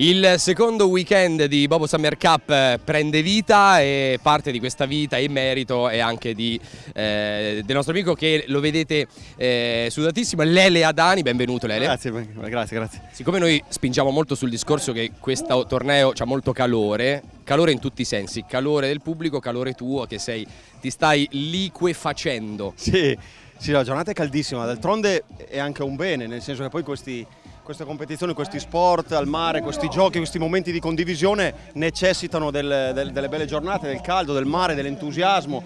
Il secondo weekend di Bobo Summer Cup eh, prende vita e parte di questa vita in merito è anche di, eh, del nostro amico che lo vedete eh, sudatissimo, Lele Adani, benvenuto Lele. Grazie, grazie, grazie. Siccome noi spingiamo molto sul discorso che questo torneo ha molto calore, calore in tutti i sensi, calore del pubblico, calore tuo che sei, ti stai liquefacendo. Sì, sì, la giornata è caldissima, d'altronde è anche un bene, nel senso che poi questi queste competizioni, questi sport al mare, questi giochi, questi momenti di condivisione necessitano del, del, delle belle giornate, del caldo, del mare, dell'entusiasmo.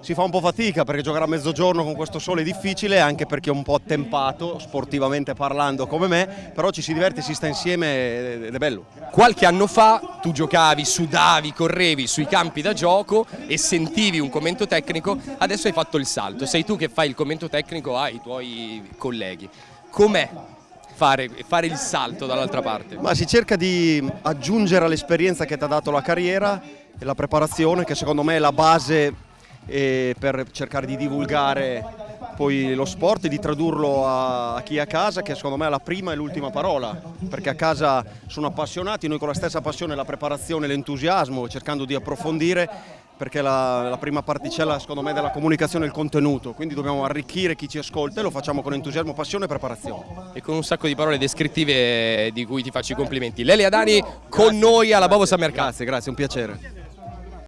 Si fa un po' fatica perché giocare a mezzogiorno con questo sole è difficile, anche perché è un po' attempato, sportivamente parlando come me, però ci si diverte, si sta insieme ed è bello. Qualche anno fa tu giocavi, sudavi, correvi sui campi da gioco e sentivi un commento tecnico, adesso hai fatto il salto, sei tu che fai il commento tecnico ai tuoi colleghi. Com'è fare, fare il salto dall'altra parte? Ma si cerca di aggiungere all'esperienza che ti ha dato la carriera e la preparazione che secondo me è la base eh, per cercare di divulgare poi lo sport e di tradurlo a, chi è a casa che secondo me è la prima e l'ultima parola perché a casa sono appassionati, noi con la stessa passione, la preparazione, l'entusiasmo cercando di approfondire perché la, la, prima particella secondo me della comunicazione è il contenuto, quindi dobbiamo arricchire chi ci ascolta e lo facciamo con entusiasmo, passione e preparazione. E con un sacco di parole descrittive di cui ti faccio i complimenti. Lele Adani con noi alla Bobo Summer Grazie, grazie, un piacere.